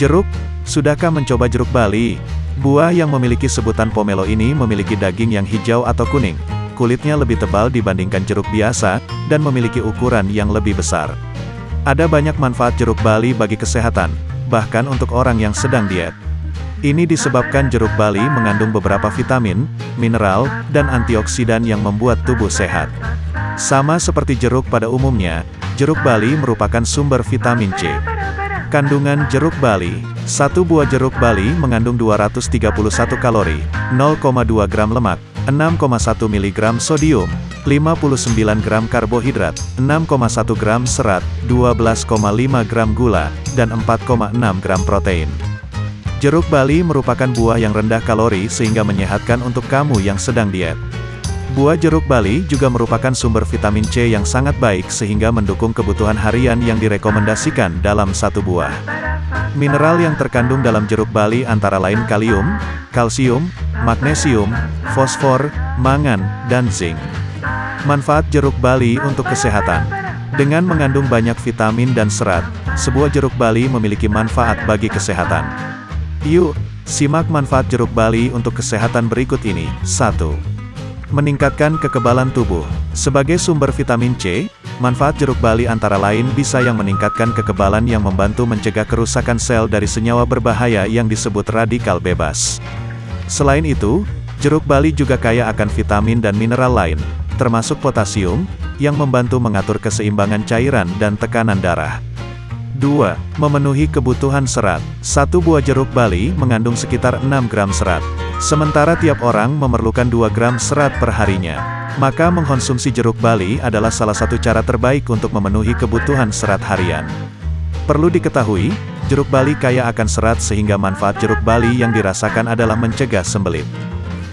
Jeruk, sudahkah mencoba jeruk Bali? Buah yang memiliki sebutan pomelo ini memiliki daging yang hijau atau kuning. Kulitnya lebih tebal dibandingkan jeruk biasa, dan memiliki ukuran yang lebih besar. Ada banyak manfaat jeruk Bali bagi kesehatan, bahkan untuk orang yang sedang diet. Ini disebabkan jeruk Bali mengandung beberapa vitamin, mineral, dan antioksidan yang membuat tubuh sehat. Sama seperti jeruk pada umumnya, jeruk Bali merupakan sumber vitamin C. Kandungan jeruk Bali Satu buah jeruk Bali mengandung 231 kalori, 0,2 gram lemak, 6,1 mg sodium, 59 gram karbohidrat, 6,1 gram serat, 12,5 gram gula, dan 4,6 gram protein. Jeruk Bali merupakan buah yang rendah kalori sehingga menyehatkan untuk kamu yang sedang diet. Buah jeruk Bali juga merupakan sumber vitamin C yang sangat baik sehingga mendukung kebutuhan harian yang direkomendasikan dalam satu buah. Mineral yang terkandung dalam jeruk Bali antara lain kalium, kalsium, magnesium, fosfor, mangan, dan zinc. Manfaat jeruk Bali untuk kesehatan. Dengan mengandung banyak vitamin dan serat, sebuah jeruk Bali memiliki manfaat bagi kesehatan. Yuk, simak manfaat jeruk Bali untuk kesehatan berikut ini. 1. Meningkatkan kekebalan tubuh. Sebagai sumber vitamin C, manfaat jeruk bali antara lain bisa yang meningkatkan kekebalan yang membantu mencegah kerusakan sel dari senyawa berbahaya yang disebut radikal bebas. Selain itu, jeruk bali juga kaya akan vitamin dan mineral lain, termasuk potasium, yang membantu mengatur keseimbangan cairan dan tekanan darah. 2. Memenuhi kebutuhan serat. Satu buah jeruk bali mengandung sekitar 6 gram serat. Sementara tiap orang memerlukan 2 gram serat per harinya. Maka mengkonsumsi jeruk bali adalah salah satu cara terbaik untuk memenuhi kebutuhan serat harian. Perlu diketahui, jeruk bali kaya akan serat sehingga manfaat jeruk bali yang dirasakan adalah mencegah sembelit.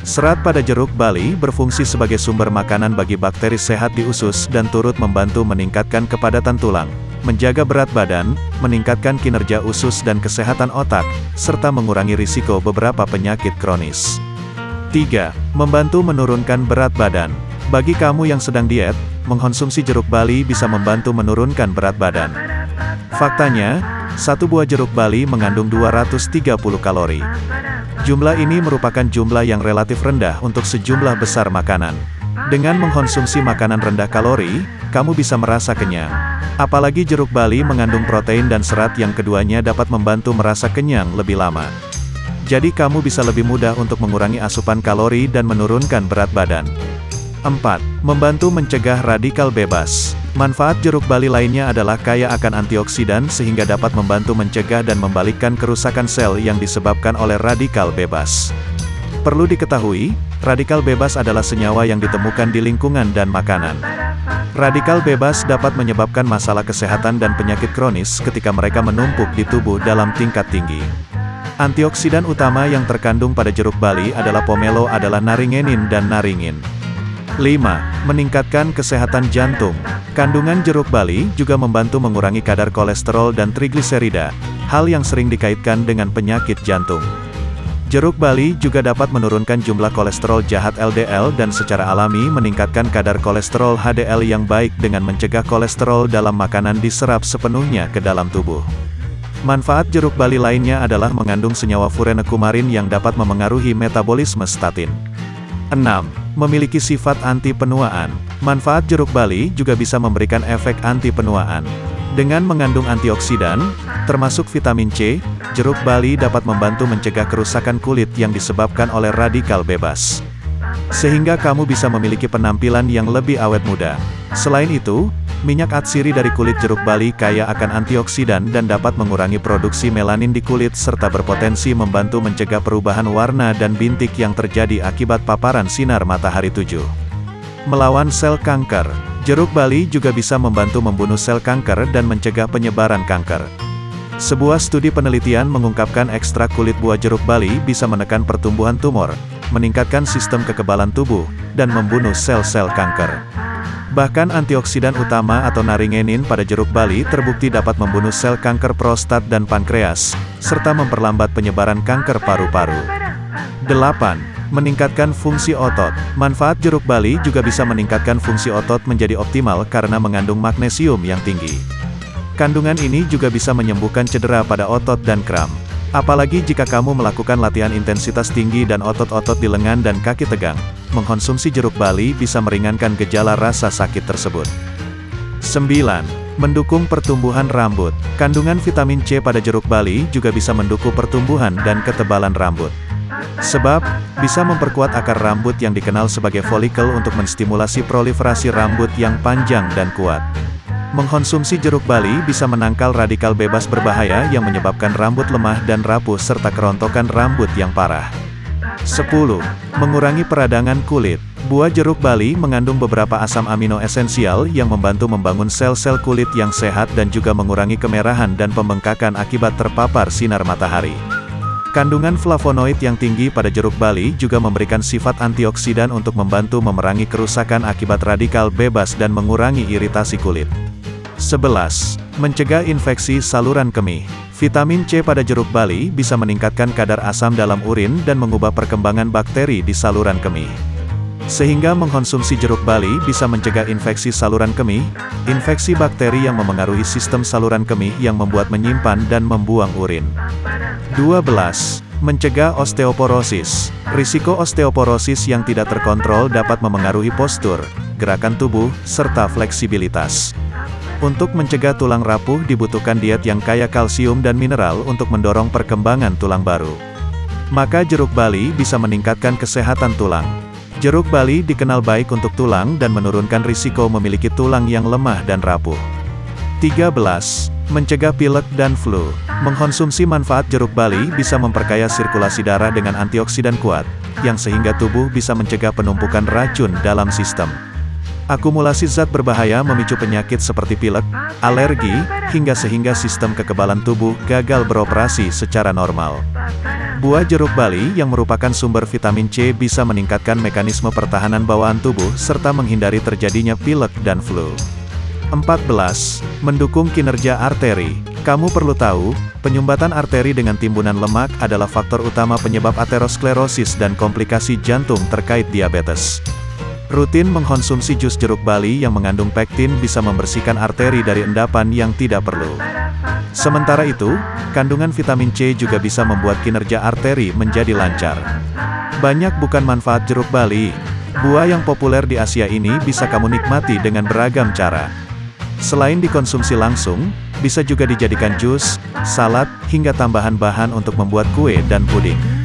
Serat pada jeruk bali berfungsi sebagai sumber makanan bagi bakteri sehat di usus dan turut membantu meningkatkan kepadatan tulang, menjaga berat badan, meningkatkan kinerja usus dan kesehatan otak, serta mengurangi risiko beberapa penyakit kronis. 3. Membantu menurunkan berat badan. Bagi kamu yang sedang diet, mengkonsumsi jeruk bali bisa membantu menurunkan berat badan. Faktanya, satu buah jeruk bali mengandung 230 kalori. Jumlah ini merupakan jumlah yang relatif rendah untuk sejumlah besar makanan. Dengan mengkonsumsi makanan rendah kalori, kamu bisa merasa kenyang. Apalagi jeruk bali mengandung protein dan serat yang keduanya dapat membantu merasa kenyang lebih lama. Jadi kamu bisa lebih mudah untuk mengurangi asupan kalori dan menurunkan berat badan. 4. Membantu mencegah radikal bebas. Manfaat jeruk bali lainnya adalah kaya akan antioksidan sehingga dapat membantu mencegah dan membalikkan kerusakan sel yang disebabkan oleh radikal bebas. Perlu diketahui, radikal bebas adalah senyawa yang ditemukan di lingkungan dan makanan. Radikal bebas dapat menyebabkan masalah kesehatan dan penyakit kronis ketika mereka menumpuk di tubuh dalam tingkat tinggi. Antioksidan utama yang terkandung pada jeruk bali adalah pomelo adalah naringenin dan naringin. 5. Meningkatkan kesehatan jantung. Kandungan jeruk bali juga membantu mengurangi kadar kolesterol dan trigliserida, hal yang sering dikaitkan dengan penyakit jantung. Jeruk bali juga dapat menurunkan jumlah kolesterol jahat LDL dan secara alami meningkatkan kadar kolesterol HDL yang baik dengan mencegah kolesterol dalam makanan diserap sepenuhnya ke dalam tubuh. Manfaat jeruk bali lainnya adalah mengandung senyawa furanekumarin yang dapat memengaruhi metabolisme statin. 6. Memiliki sifat anti penuaan. Manfaat jeruk bali juga bisa memberikan efek anti penuaan. Dengan mengandung antioksidan, termasuk vitamin C, jeruk bali dapat membantu mencegah kerusakan kulit yang disebabkan oleh radikal bebas. Sehingga kamu bisa memiliki penampilan yang lebih awet muda. Selain itu, minyak atsiri dari kulit jeruk bali kaya akan antioksidan dan dapat mengurangi produksi melanin di kulit serta berpotensi membantu mencegah perubahan warna dan bintik yang terjadi akibat paparan sinar matahari 7. Melawan sel kanker Jeruk bali juga bisa membantu membunuh sel kanker dan mencegah penyebaran kanker. Sebuah studi penelitian mengungkapkan ekstrak kulit buah jeruk bali bisa menekan pertumbuhan tumor, meningkatkan sistem kekebalan tubuh, dan membunuh sel-sel kanker. Bahkan antioksidan utama atau naringenin pada jeruk bali terbukti dapat membunuh sel kanker prostat dan pankreas, serta memperlambat penyebaran kanker paru-paru. 8. Meningkatkan fungsi otot. Manfaat jeruk bali juga bisa meningkatkan fungsi otot menjadi optimal karena mengandung magnesium yang tinggi. Kandungan ini juga bisa menyembuhkan cedera pada otot dan kram. Apalagi jika kamu melakukan latihan intensitas tinggi dan otot-otot di lengan dan kaki tegang, mengkonsumsi jeruk bali bisa meringankan gejala rasa sakit tersebut. 9. Mendukung pertumbuhan rambut. Kandungan vitamin C pada jeruk bali juga bisa mendukung pertumbuhan dan ketebalan rambut. Sebab, bisa memperkuat akar rambut yang dikenal sebagai folikel untuk menstimulasi proliferasi rambut yang panjang dan kuat. Mengkonsumsi jeruk bali bisa menangkal radikal bebas berbahaya yang menyebabkan rambut lemah dan rapuh serta kerontokan rambut yang parah. 10. Mengurangi peradangan kulit. Buah jeruk bali mengandung beberapa asam amino esensial yang membantu membangun sel-sel kulit yang sehat dan juga mengurangi kemerahan dan pembengkakan akibat terpapar sinar matahari. Kandungan flavonoid yang tinggi pada jeruk bali juga memberikan sifat antioksidan untuk membantu memerangi kerusakan akibat radikal bebas dan mengurangi iritasi kulit. 11. Mencegah infeksi saluran kemih. Vitamin C pada jeruk bali bisa meningkatkan kadar asam dalam urin dan mengubah perkembangan bakteri di saluran kemih. Sehingga mengkonsumsi jeruk bali bisa mencegah infeksi saluran kemih, infeksi bakteri yang memengaruhi sistem saluran kemih yang membuat menyimpan dan membuang urin. 12. Mencegah osteoporosis. Risiko osteoporosis yang tidak terkontrol dapat memengaruhi postur, gerakan tubuh, serta fleksibilitas. Untuk mencegah tulang rapuh dibutuhkan diet yang kaya kalsium dan mineral untuk mendorong perkembangan tulang baru. Maka jeruk bali bisa meningkatkan kesehatan tulang. Jeruk bali dikenal baik untuk tulang dan menurunkan risiko memiliki tulang yang lemah dan rapuh. 13. Mencegah pilek dan flu. Mengkonsumsi manfaat jeruk bali bisa memperkaya sirkulasi darah dengan antioksidan kuat, yang sehingga tubuh bisa mencegah penumpukan racun dalam sistem. Akumulasi zat berbahaya memicu penyakit seperti pilek, alergi, hingga sehingga sistem kekebalan tubuh gagal beroperasi secara normal. Buah jeruk bali yang merupakan sumber vitamin C bisa meningkatkan mekanisme pertahanan bawaan tubuh serta menghindari terjadinya pilek dan flu. 14. Mendukung kinerja arteri. Kamu perlu tahu, penyumbatan arteri dengan timbunan lemak adalah faktor utama penyebab aterosklerosis dan komplikasi jantung terkait diabetes. Rutin mengkonsumsi jus jeruk bali yang mengandung pektin bisa membersihkan arteri dari endapan yang tidak perlu. Sementara itu, kandungan vitamin C juga bisa membuat kinerja arteri menjadi lancar. Banyak bukan manfaat jeruk bali. Buah yang populer di Asia ini bisa kamu nikmati dengan beragam cara. Selain dikonsumsi langsung, bisa juga dijadikan jus, salad, hingga tambahan bahan untuk membuat kue dan puding.